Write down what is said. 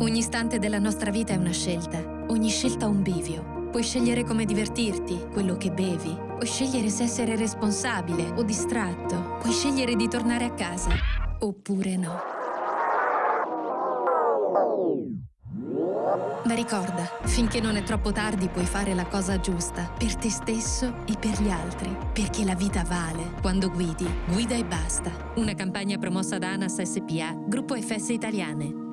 Ogni istante della nostra vita è una scelta, ogni scelta un bivio. Puoi scegliere come divertirti, quello che bevi, puoi scegliere se essere responsabile o distratto, puoi scegliere di tornare a casa, oppure no. Ma ricorda, finché non è troppo tardi puoi fare la cosa giusta, per te stesso e per gli altri, perché la vita vale. Quando guidi, guida e basta. Una campagna promossa da ANAS SPA, Gruppo FS Italiane.